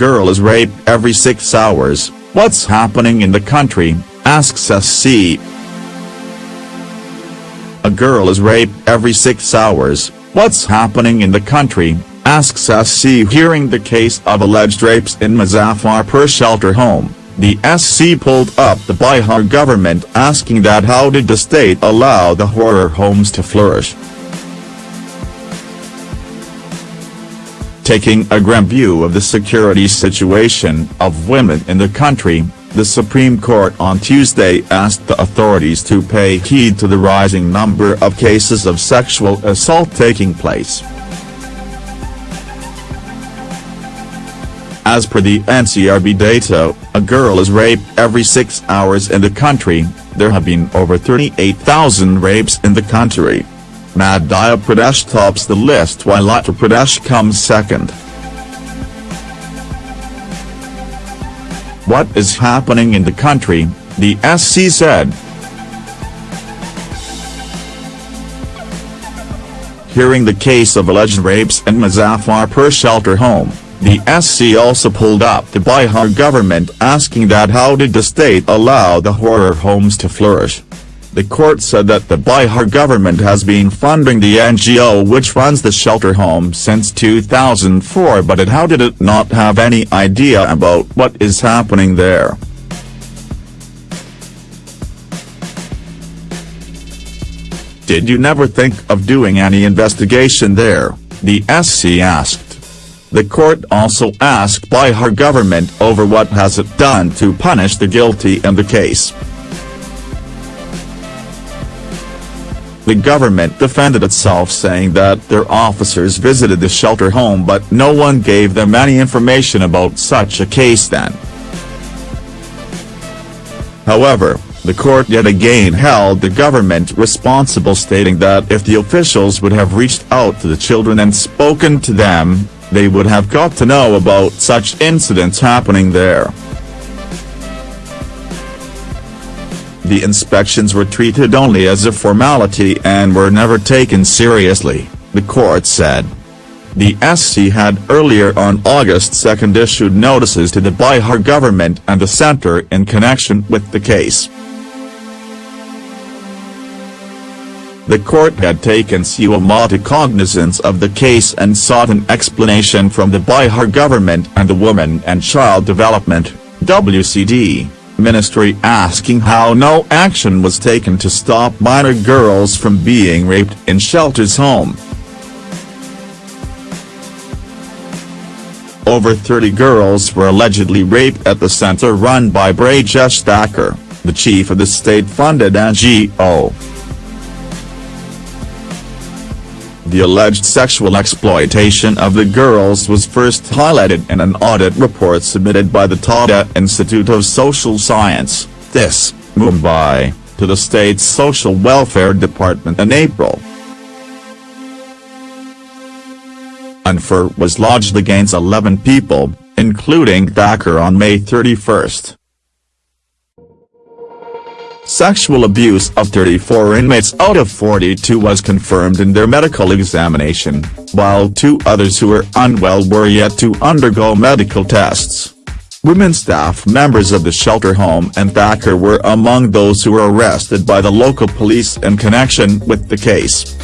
girl is raped every six hours, what's happening in the country, asks SC. A girl is raped every six hours, what's happening in the country, asks SC hearing the case of alleged rapes in Muzaffarpur shelter home. The SC pulled up the Bihar government asking that how did the state allow the horror homes to flourish. Taking a grim view of the security situation of women in the country, the Supreme Court on Tuesday asked the authorities to pay heed to the rising number of cases of sexual assault taking place. As per the NCRB data, a girl is raped every six hours in the country, there have been over 38,000 rapes in the country. Madhya Pradesh tops the list while Uttar Pradesh comes second. What is happening in the country, the SC said. Hearing the case of alleged rapes in Muzaffarpur shelter home, the SC also pulled up the Bihar government asking that how did the state allow the horror homes to flourish. The court said that the Bihar government has been funding the NGO which runs the shelter home since 2004 but it how did it not have any idea about what is happening there. Did you never think of doing any investigation there, the SC asked. The court also asked Bihar government over what has it done to punish the guilty in the case. The government defended itself saying that their officers visited the shelter home but no one gave them any information about such a case then. However, the court yet again held the government responsible stating that if the officials would have reached out to the children and spoken to them, they would have got to know about such incidents happening there. The inspections were treated only as a formality and were never taken seriously, the court said. The SC had earlier on August 2 issued notices to the Bihar government and the centre in connection with the case. The court had taken suo motu cognizance of the case and sought an explanation from the Bihar government and the Women and Child Development, WCD, ministry asking how no action was taken to stop minor girls from being raped in shelters home. Over 30 girls were allegedly raped at the center run by Brajesh Thakur, the chief of the state-funded NGO. The alleged sexual exploitation of the girls was first highlighted in an audit report submitted by the Tata Institute of Social Science, TISS, Mumbai, to the state's Social Welfare Department in April. An was lodged against 11 people, including Thakur on May 31. Sexual abuse of 34 inmates out of 42 was confirmed in their medical examination, while two others who were unwell were yet to undergo medical tests. Women staff members of the shelter home and Thakur were among those who were arrested by the local police in connection with the case.